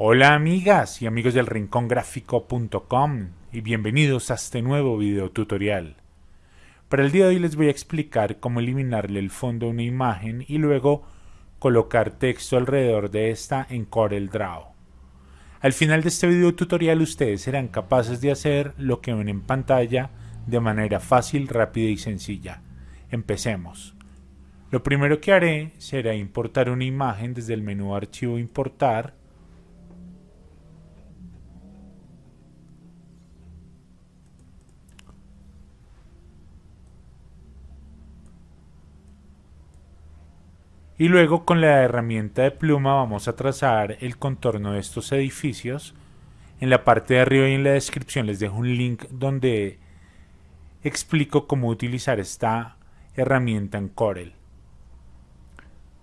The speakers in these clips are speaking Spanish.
Hola amigas y amigos del rincongráfico.com y bienvenidos a este nuevo video tutorial. Para el día de hoy les voy a explicar cómo eliminarle el fondo a una imagen y luego colocar texto alrededor de esta en Corel Draw. Al final de este video tutorial ustedes serán capaces de hacer lo que ven en pantalla de manera fácil, rápida y sencilla. Empecemos. Lo primero que haré será importar una imagen desde el menú Archivo Importar Y luego con la herramienta de pluma vamos a trazar el contorno de estos edificios. En la parte de arriba y en la descripción les dejo un link donde explico cómo utilizar esta herramienta en Corel.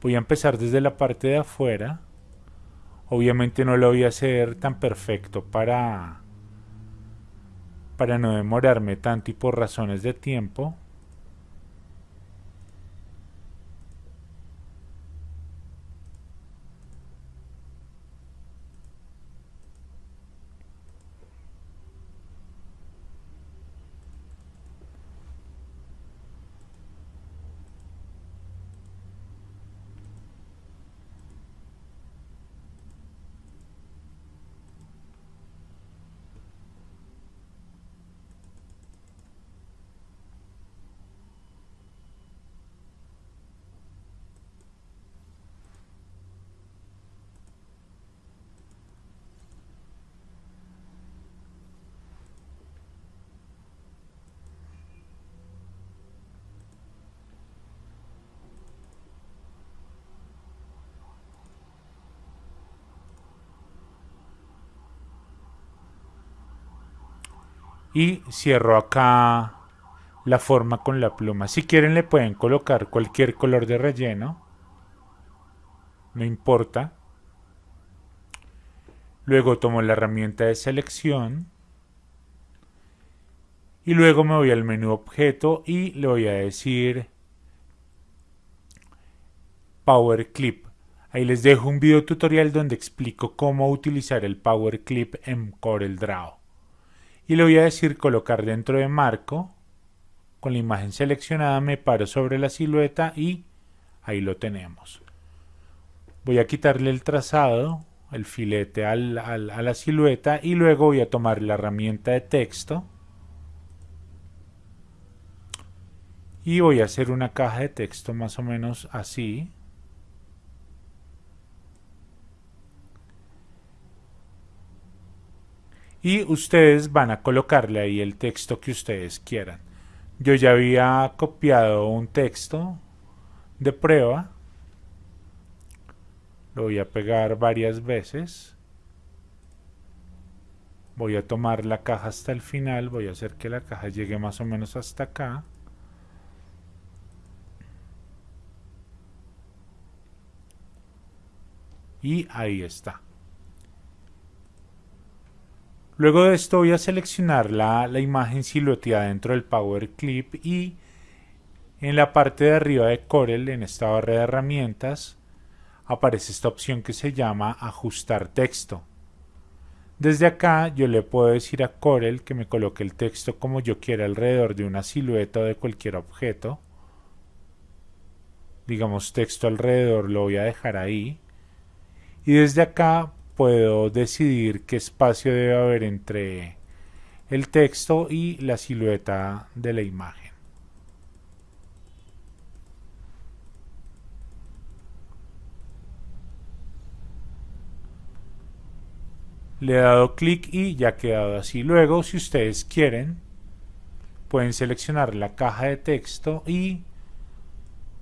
Voy a empezar desde la parte de afuera. Obviamente no lo voy a hacer tan perfecto para, para no demorarme tanto y por razones de tiempo. Y cierro acá la forma con la pluma. Si quieren le pueden colocar cualquier color de relleno, no importa. Luego tomo la herramienta de selección y luego me voy al menú objeto y le voy a decir Power Clip. Ahí les dejo un video tutorial donde explico cómo utilizar el Power Clip en Corel Draw y le voy a decir colocar dentro de marco con la imagen seleccionada me paro sobre la silueta y ahí lo tenemos. Voy a quitarle el trazado el filete a la silueta y luego voy a tomar la herramienta de texto. Y voy a hacer una caja de texto más o menos así y ustedes van a colocarle ahí el texto que ustedes quieran. Yo ya había copiado un texto de prueba. Lo voy a pegar varias veces. Voy a tomar la caja hasta el final. Voy a hacer que la caja llegue más o menos hasta acá. Y ahí está. Luego de esto voy a seleccionar la, imagen silueteada dentro del Power Clip y en la parte de arriba de Corel, en esta barra de herramientas, aparece esta opción que se llama Ajustar texto. Desde acá yo le puedo decir a Corel que me coloque el texto como yo quiera alrededor de una silueta o de cualquier objeto. Digamos texto alrededor lo voy a dejar ahí. Y desde acá puedo decidir qué espacio debe haber entre el texto y la silueta de la imagen. Le he dado clic y ya ha quedado así. Luego, si ustedes quieren, pueden seleccionar la caja de texto y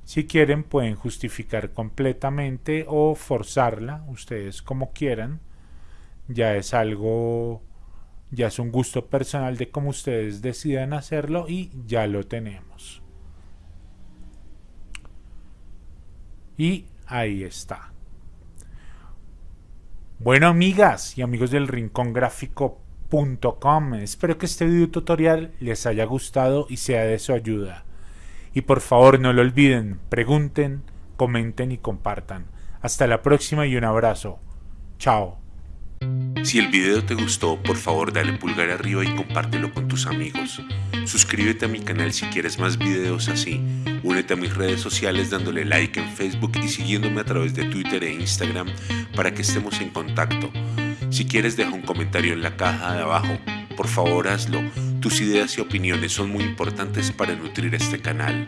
si quieren pueden justificar completamente o forzarla, ustedes como quieran. Ya es algo, ya es un gusto personal de cómo ustedes decidan hacerlo y ya lo tenemos. Y ahí está. Bueno amigas y amigos del rincongráfico.com, espero que este video tutorial les haya gustado y sea de su ayuda. Y por favor no lo olviden, pregunten, comenten y compartan. Hasta la próxima y un abrazo. Chao. Si el video te gustó, por favor dale pulgar arriba y compártelo con tus amigos. Suscríbete a mi canal si quieres más videos así. Únete a mis redes sociales dándole like en Facebook y siguiéndome a través de Twitter e Instagram para que estemos en contacto. Si quieres deja un comentario en la caja de abajo. Por favor hazlo. Tus ideas y opiniones son muy importantes para nutrir este canal.